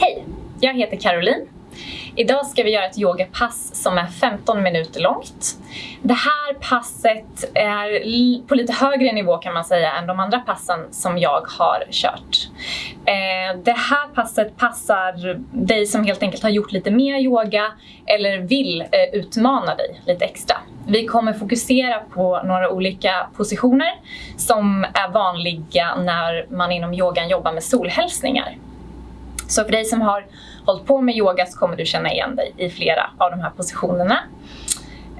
Hej! Jag heter Caroline. Idag ska vi göra ett yogapass som är 15 minuter långt. Det här passet är på lite högre nivå kan man säga än de andra passen som jag har kört. Eh, det här passet passar dig som helt enkelt har gjort lite mer yoga eller vill eh, utmana dig lite extra. Vi kommer fokusera på några olika positioner som är vanliga när man inom yogan jobbar med solhälsningar. Så för dig som har hållit på med yoga så kommer du känna igen dig i flera av de här positionerna.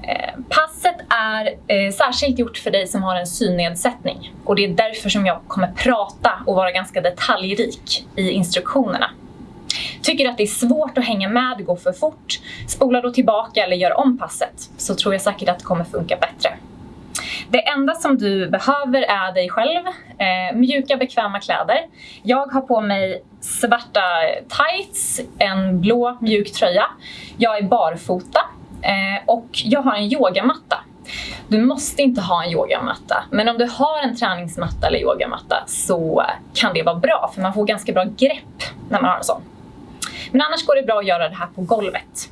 Eh, passet är eh, särskilt gjort för dig som har en synnedsättning och det är därför som jag kommer prata och vara ganska detaljrik i instruktionerna. Tycker du att det är svårt att hänga med, gå går för fort, spola då tillbaka eller gör om passet så tror jag säkert att det kommer funka bättre. Det enda som du behöver är dig själv, eh, mjuka bekväma kläder. Jag har på mig svarta tights, en blå mjuk tröja. Jag är barfota eh, och jag har en yogamatta. Du måste inte ha en yogamatta, men om du har en träningsmatta eller yogamatta så kan det vara bra för man får ganska bra grepp när man har en sån. Men annars går det bra att göra det här på golvet.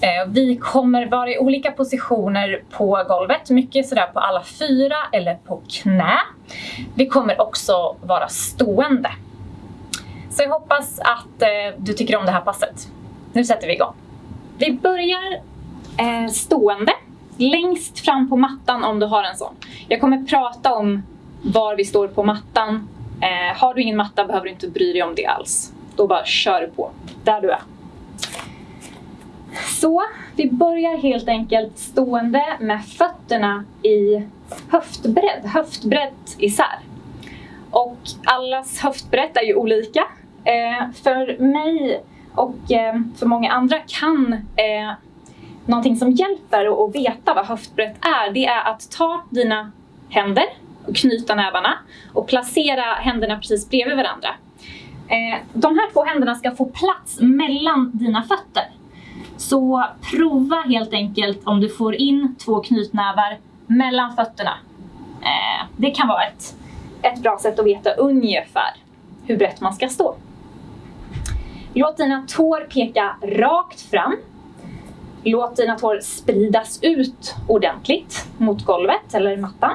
Eh, vi kommer vara i olika positioner på golvet, mycket sådär på alla fyra eller på knä. Vi kommer också vara stående. Så jag hoppas att eh, du tycker om det här passet. Nu sätter vi igång. Vi börjar eh, stående, längst fram på mattan om du har en sån. Jag kommer prata om var vi står på mattan. har du ingen matta behöver du inte bry dig om det alls. Då bara kör du på, där du är. Så, vi börjar helt enkelt stående med fötterna i höftbredd, Höftbrett isär. Och allas höftbrett är ju olika. Eh, för mig och eh, för många andra kan eh, någonting som hjälper att veta vad höftbrett är, det är att ta dina händer och knyta nävarna och placera händerna precis bredvid varandra. Eh, de här två händerna ska få plats mellan dina fötter. Så prova helt enkelt om du får in två knytnävar mellan fötterna. Eh, det kan vara ett, ett bra sätt att veta ungefär hur brett man ska stå. Låt dina tår peka rakt fram. Låt dina tår spridas ut ordentligt mot golvet eller mattan.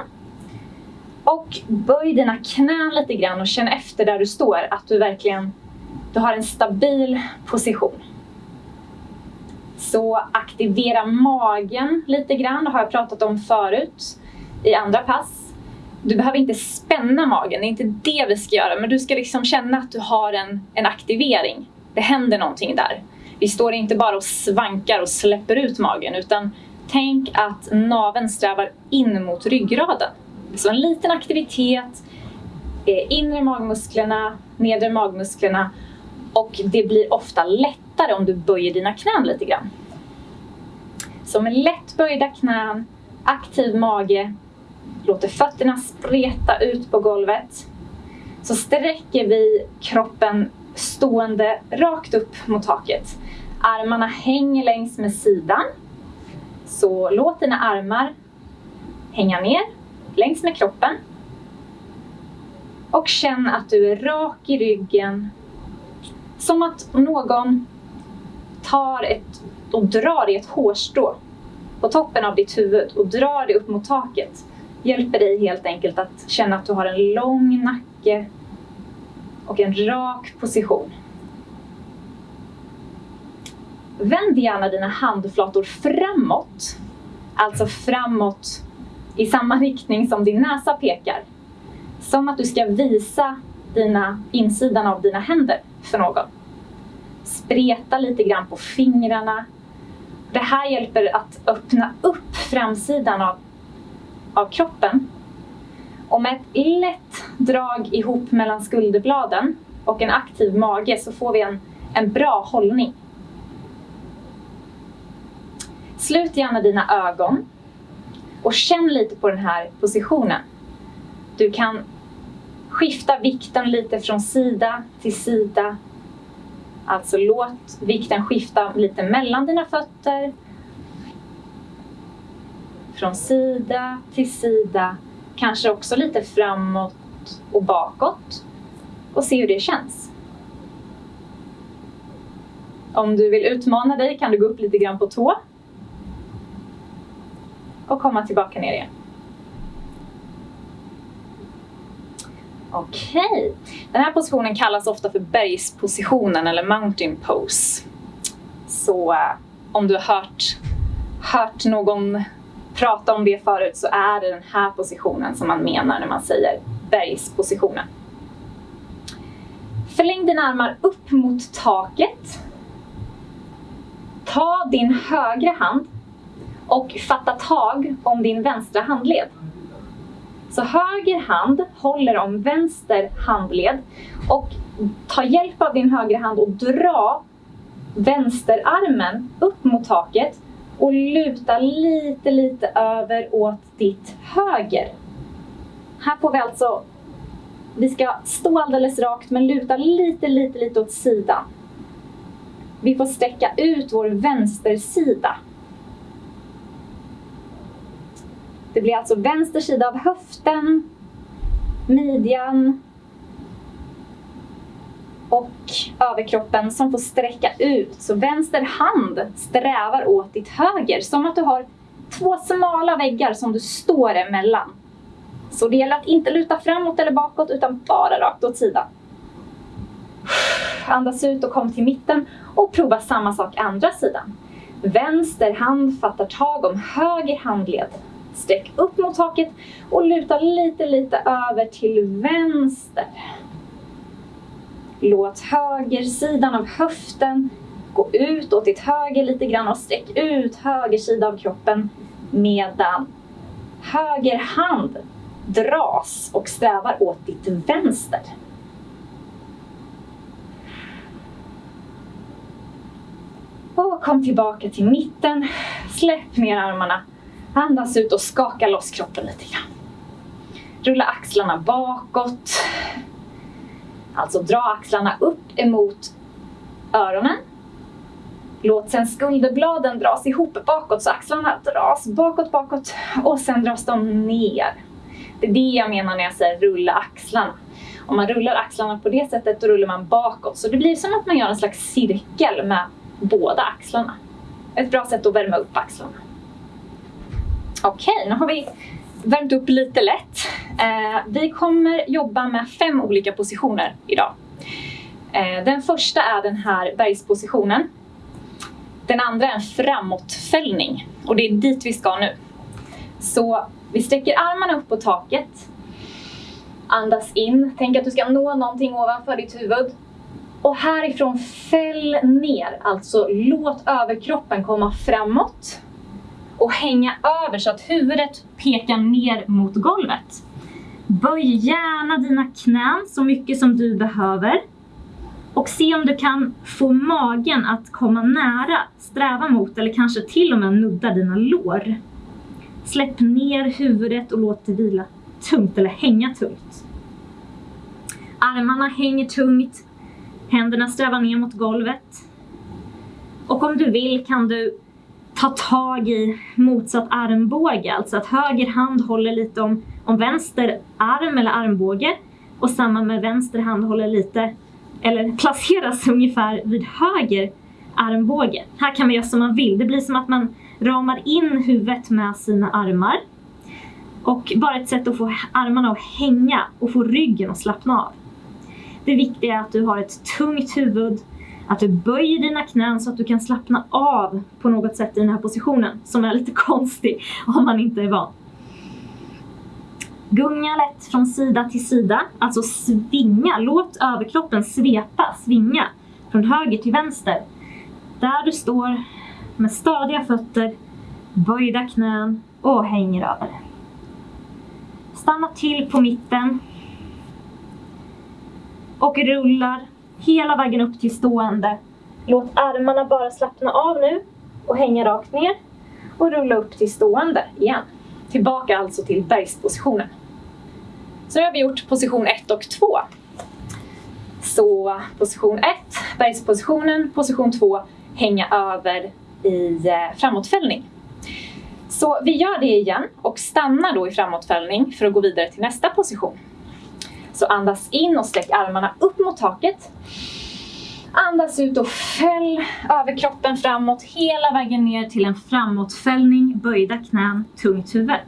Och böj dina knän lite grann och känn efter där du står att du verkligen du har en stabil position. Så aktivera magen lite grann, det har jag pratat om förut i andra pass. Du behöver inte spänna magen, det är inte det vi ska göra, men du ska liksom känna att du har en, en aktivering. Det händer någonting där. Vi står inte bara och svankar och släpper ut magen, utan tänk att naveln strävar in mot ryggraden. Så en liten aktivitet, eh, inre magmusklerna, nedre magmusklerna och det blir ofta lättare om du böjer dina knän lite grann. Så med lätt böjda knän, aktiv mage, låter fötterna spreta ut på golvet. Så sträcker vi kroppen stående rakt upp mot taket. Armarna hänger längs med sidan. Så låt dina armar hänga ner längs med kroppen. Och känn att du är rak i ryggen. Som att någon tar ett och drar i ett hårstrå på toppen av ditt huvud och drar det upp mot taket hjälper dig helt enkelt att känna att du har en lång nacke och en rak position. Vänd gärna dina handflator framåt, alltså framåt i samma riktning som din näsa pekar. Som att du ska visa dina, insidan av dina händer för någon. Spreta lite grann på fingrarna. Det här hjälper att öppna upp framsidan av, av kroppen. Och med ett lätt drag ihop mellan skulderbladen och en aktiv mage så får vi en, en bra hållning. Slut gärna dina ögon och känn lite på den här positionen. Du kan skifta vikten lite från sida till sida. Alltså låt vikten skifta lite mellan dina fötter. Från sida till sida. Kanske också lite framåt och bakåt. Och se hur det känns. Om du vill utmana dig kan du gå upp lite grann på tå. Och komma tillbaka ner igen. Okej. Okay. Den här positionen kallas ofta för bergspositionen eller mountain pose. Så eh, om du har hört, hört någon prata om det förut så är det den här positionen som man menar när man säger bergspositionen. Förläng dina armar upp mot taket. Ta din högra hand och fatta tag om din vänstra handled. Så höger hand håller om vänster handled och ta hjälp av din högra hand och dra vänsterarmen upp mot taket och luta lite, lite över åt ditt höger. Här får vi alltså, vi ska stå alldeles rakt men luta lite, lite, lite åt sidan. Vi får sträcka ut vår vänstersida. Det blir alltså vänster sida av höften, midjan och överkroppen som får sträcka ut. Så vänster hand strävar åt ditt höger, som att du har två smala väggar som du står emellan. Så det gäller att inte luta framåt eller bakåt utan bara rakt åt sidan. Andas ut och kom till mitten och prova samma sak andra sidan. Vänster hand fattar tag om höger handled. Sträck upp mot taket och luta lite, lite över till vänster. Låt högersidan av höften gå ut åt ditt höger lite grann och sträck ut höger sida av kroppen medan höger hand dras och strävar åt ditt vänster. Och kom tillbaka till mitten. Släpp ner armarna. Andas ut och skaka loss kroppen lite grann. Rulla axlarna bakåt. Alltså dra axlarna upp emot öronen. Låt sen skulderbladen dras ihop bakåt så axlarna dras bakåt, bakåt och sen dras de ner. Det är det jag menar när jag säger rulla axlarna. Om man rullar axlarna på det sättet då rullar man bakåt. Så det blir som att man gör en slags cirkel med båda axlarna. Ett bra sätt att värma upp axlarna. Okej, nu har vi värmt upp lite lätt. Eh, vi kommer jobba med fem olika positioner idag. Eh, den första är den här bergspositionen. Den andra är en framåtfällning och det är dit vi ska nu. Så vi sträcker armarna upp på taket. Andas in. Tänk att du ska nå någonting ovanför ditt huvud. Och härifrån fäll ner, alltså låt överkroppen komma framåt och hänga över så att huvudet pekar ner mot golvet. Böj gärna dina knän så mycket som du behöver. Och se om du kan få magen att komma nära, sträva mot eller kanske till och med nudda dina lår. Släpp ner huvudet och låt det vila tungt eller hänga tungt. Armarna hänger tungt, händerna strävar ner mot golvet. Och om du vill kan du ta tag i motsatt armbåge, alltså att höger hand håller lite om, om vänster arm eller armbåge och samma med vänster hand håller lite, eller placeras ungefär vid höger armbåge. Här kan man göra som man vill, det blir som att man ramar in huvudet med sina armar och bara ett sätt att få armarna att hänga och få ryggen att slappna av. Det viktiga är att du har ett tungt huvud att du böjer dina knän så att du kan slappna av på något sätt i den här positionen som är lite konstig om man inte är van. Gunga lätt från sida till sida, alltså svinga. Låt överkroppen svepa, svinga från höger till vänster. Där du står med stadiga fötter, böjda knän och hänger över. Stanna till på mitten och rullar hela vägen upp till stående. Låt armarna bara slappna av nu och hänga rakt ner och rulla upp till stående igen. Tillbaka alltså till bergspositionen. Så nu har vi gjort position 1 och 2. Så position 1, bergspositionen, position 2, hänga över i eh, framåtfällning. Så vi gör det igen och stannar då i framåtfällning för att gå vidare till nästa position. Så andas in och sträck armarna upp mot taket. Andas ut och fäll överkroppen framåt hela vägen ner till en framåtfällning, böjda knän, tungt huvud.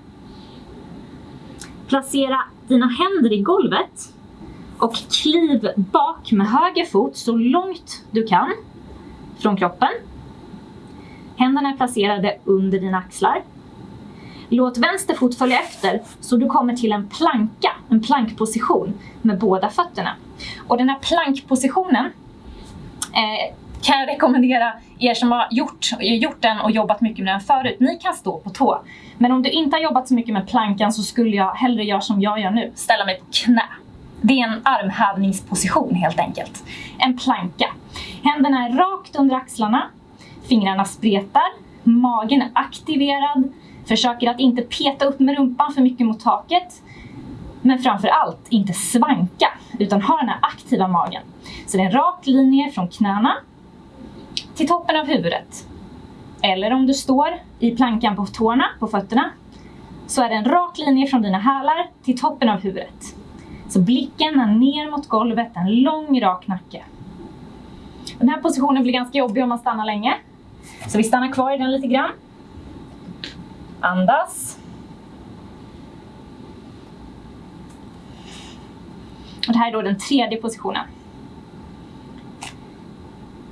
Placera dina händer i golvet och kliv bak med höger fot så långt du kan från kroppen. Händerna är placerade under dina axlar. Låt vänster fot följa efter så du kommer till en planka, en plankposition med båda fötterna. Och den här plankpositionen eh, kan jag rekommendera er som har gjort, gjort den och jobbat mycket med den förut. Ni kan stå på tå. Men om du inte har jobbat så mycket med plankan så skulle jag hellre göra som jag gör nu, ställa mig på knä. Det är en armhävningsposition helt enkelt. En planka. Händerna är rakt under axlarna, fingrarna spretar, magen är aktiverad, försöker att inte peta upp med rumpan för mycket mot taket. Men framför allt inte svanka, utan ha den här aktiva magen. Så det är en rak linje från knäna till toppen av huvudet. Eller om du står i plankan på tårna, på fötterna, så är det en rak linje från dina hälar till toppen av huvudet. Så blicken är ner mot golvet, en lång rak nacke. Den här positionen blir ganska jobbig om man stannar länge. Så vi stannar kvar i den lite grann. Andas. Och det här är då den tredje positionen.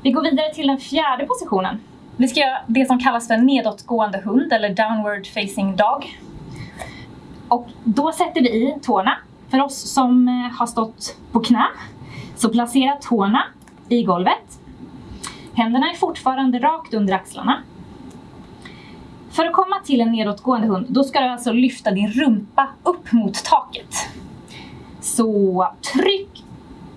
Vi går vidare till den fjärde positionen. Vi ska göra det som kallas för nedåtgående hund eller downward facing dog. Och då sätter vi i tårna. För oss som eh, har stått på knä så placera tårna i golvet. Händerna är fortfarande rakt under axlarna. För att komma till en nedåtgående hund, då ska du alltså lyfta din rumpa upp mot taket. Så tryck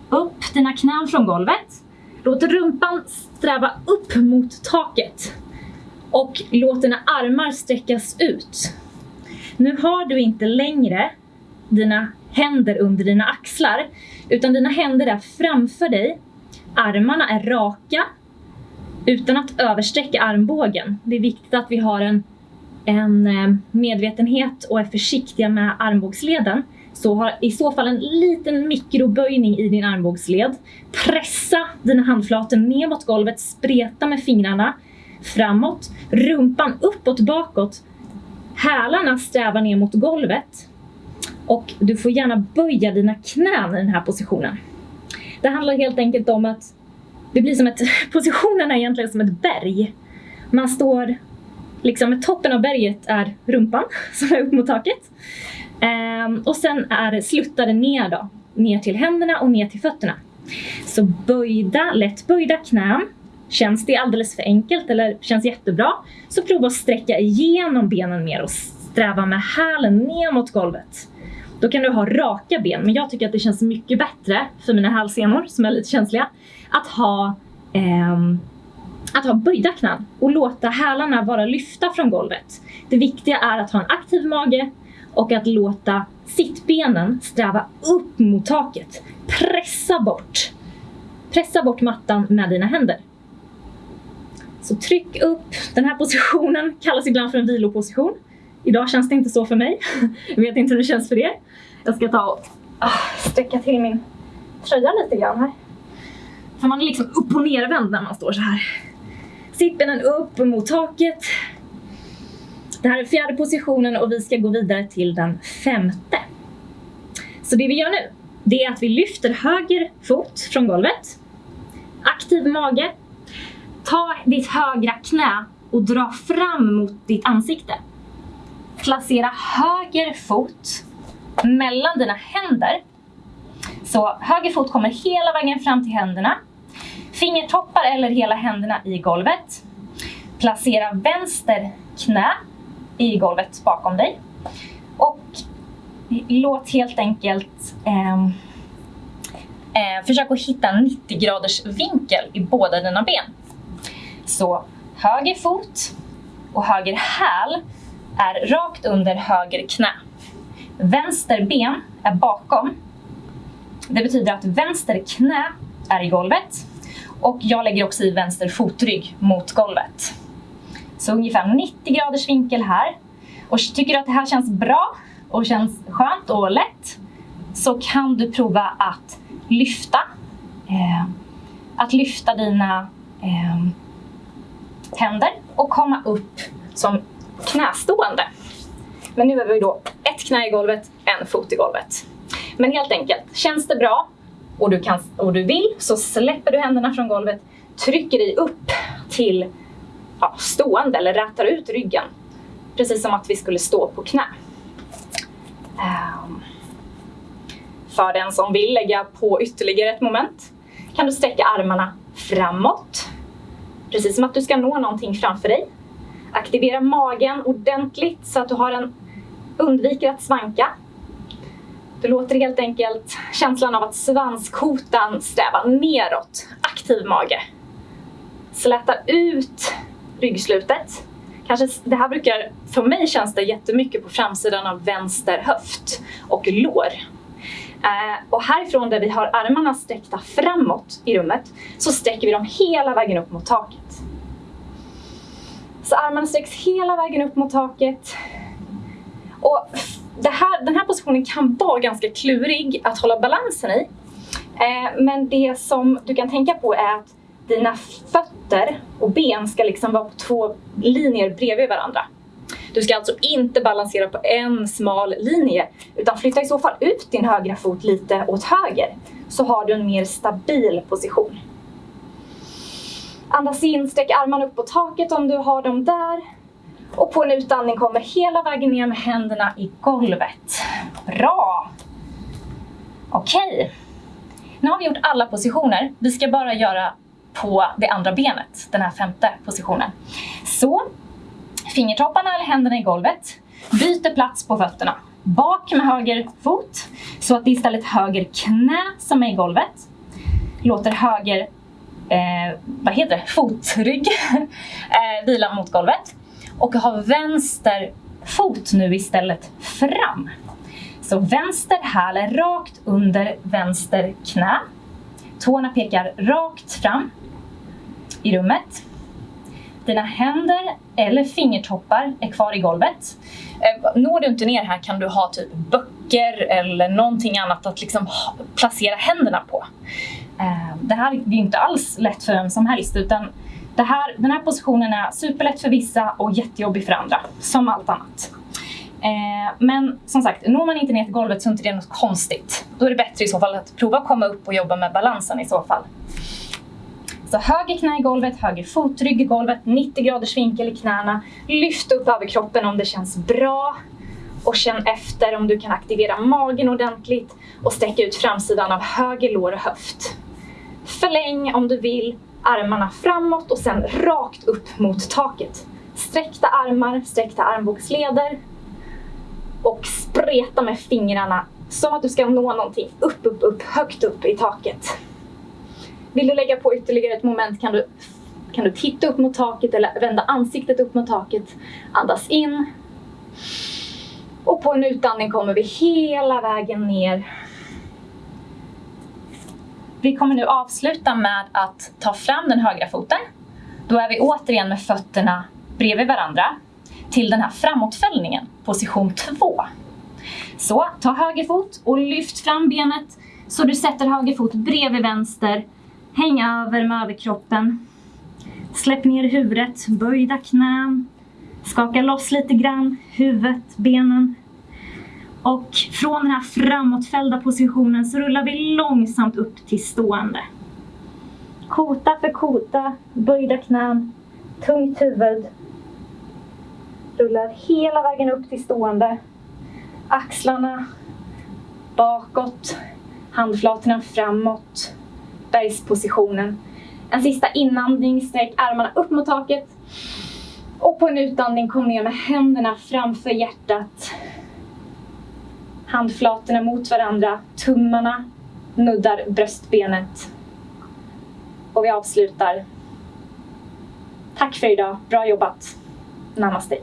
upp dina knän från golvet. Låt rumpan sträva upp mot taket. Och låt dina armar sträckas ut. Nu har du inte längre dina händer under dina axlar, utan dina händer är framför dig. Armarna är raka, utan att översträcka armbågen. Det är viktigt att vi har en, en eh, medvetenhet och är försiktiga med armbågsleden. Så ha i så fall en liten mikroböjning i din armbågsled. Pressa dina handflator ner mot golvet, spreta med fingrarna framåt, rumpan uppåt, bakåt. Hälarna strävar ner mot golvet och du får gärna böja dina knän i den här positionen. Det handlar helt enkelt om att det blir som ett, positionen är egentligen som ett berg. Man står liksom, toppen av berget är rumpan som är upp mot taket. Um, och sen är sluttade ner då, ner till händerna och ner till fötterna. Så böjda, lätt böjda knän. Känns det alldeles för enkelt eller känns jättebra så prova att sträcka igenom benen mer och sträva med hälen ner mot golvet. Då kan du ha raka ben, men jag tycker att det känns mycket bättre för mina hälsenor som är lite känsliga att ha, eh, att ha böjda knän och låta hälarna vara lyfta från golvet. Det viktiga är att ha en aktiv mage och att låta sittbenen sträva upp mot taket. Pressa bort. Pressa bort mattan med dina händer. Så tryck upp. Den här positionen kallas ibland för en viloposition. Idag känns det inte så för mig. Jag vet inte hur det känns för er. Jag ska ta och ah, sträcka till min tröja lite grann här. För man är liksom upp och nervänd när man står så här. Sittbenen upp mot taket. Det här är fjärde positionen och vi ska gå vidare till den femte. Så det vi gör nu, det är att vi lyfter höger fot från golvet. Aktiv mage. Ta ditt högra knä och dra fram mot ditt ansikte. Placera höger fot mellan dina händer. Så höger fot kommer hela vägen fram till händerna. Fingertoppar eller hela händerna i golvet. Placera vänster knä i golvet bakom dig. Och låt helt enkelt eh, eh, försök att hitta 90 graders vinkel i båda dina ben. Så höger fot och höger häl är rakt under höger knä. Vänster ben är bakom. Det betyder att vänster knä är i golvet och jag lägger också i vänster fotrygg mot golvet. Så ungefär 90 graders vinkel här. Och tycker du att det här känns bra och känns skönt och lätt så kan du prova att lyfta eh, att lyfta dina eh, händer och komma upp som knästående. Men nu har vi då ett knä i golvet, en fot i golvet. Men helt enkelt, känns det bra och du, kan, och du vill så släpper du händerna från golvet, trycker dig upp till ja, stående eller rätar ut ryggen. Precis som att vi skulle stå på knä. Um, för den som vill lägga på ytterligare ett moment kan du sträcka armarna framåt. Precis som att du ska nå någonting framför dig. Aktivera magen ordentligt så att du har en, undviker att svanka. Du låter helt enkelt känslan av att svanskotan strävar neråt. Aktiv mage. Släta ut ryggslutet. Kanske, det här brukar, för mig känns det jättemycket på framsidan av vänster höft och lår. Eh, och härifrån där vi har armarna sträckta framåt i rummet så sträcker vi dem hela vägen upp mot taket. Så armarna sträcks hela vägen upp mot taket. Och här, den här positionen kan vara ganska klurig att hålla balansen i. Eh, men det som du kan tänka på är att dina fötter och ben ska liksom vara på två linjer bredvid varandra. Du ska alltså inte balansera på en smal linje utan flytta i så fall ut din högra fot lite åt höger så har du en mer stabil position. Andas in, sträck armarna upp på taket om du har dem där. Och på en utandning kommer hela vägen ner med händerna i golvet. Bra! Okej. Okay. Nu har vi gjort alla positioner. Vi ska bara göra på det andra benet, den här femte positionen. Så, fingertopparna eller händerna i golvet. Byter plats på fötterna. Bak med höger fot, så att det är istället höger knä som är i golvet. Låter höger eh, vad heter det? fotrygg eh, vila mot golvet. Och har vänster fot nu istället fram. Så vänster häl är rakt under vänster knä. Tårna pekar rakt fram i rummet. Dina händer eller fingertoppar är kvar i golvet. Eh, når du inte ner här kan du ha typ böcker eller någonting annat att liksom placera händerna på. Ehm, det här är inte alls lätt för vem som helst utan det här, den här positionen är superlätt för vissa och jättejobbig för andra, som allt annat. Ehm, men som sagt, når man inte ner till golvet så är inte det något konstigt. Då är det bättre i så fall att prova att komma upp och jobba med balansen i så fall. Så höger knä i golvet, höger fotrygg i golvet, 90 graders vinkel i knäna. Lyft upp överkroppen om det känns bra. Och känn efter om du kan aktivera magen ordentligt och sträcka ut framsidan av höger lår och höft. Förläng om du vill armarna framåt och sen rakt upp mot taket. Sträckta armar, sträckta armbågsleder och spreta med fingrarna som att du ska nå någonting upp, upp, upp, högt upp i taket. Vill du lägga på ytterligare ett moment kan du, kan du titta upp mot taket eller vända ansiktet upp mot taket. Andas in. Och på en utandning kommer vi hela vägen ner. Vi kommer nu avsluta med att ta fram den högra foten. Då är vi återigen med fötterna bredvid varandra till den här framåtfällningen, position 2. Så ta höger fot och lyft fram benet så du sätter höger fot bredvid vänster Häng över med överkroppen. Släpp ner huvudet, böjda knän. Skaka loss lite grann, huvudet, benen. Och från den här framåtfällda positionen så rullar vi långsamt upp till stående. Kota för kota, böjda knän, tungt huvud. Rullar hela vägen upp till stående. Axlarna bakåt, handflatorna framåt bergspositionen. En sista inandning, sträck armarna upp mot taket. Och på en utandning kom ner med händerna framför hjärtat. Handflatorna mot varandra, tummarna nuddar bröstbenet. Och vi avslutar. Tack för idag, bra jobbat. Namaste.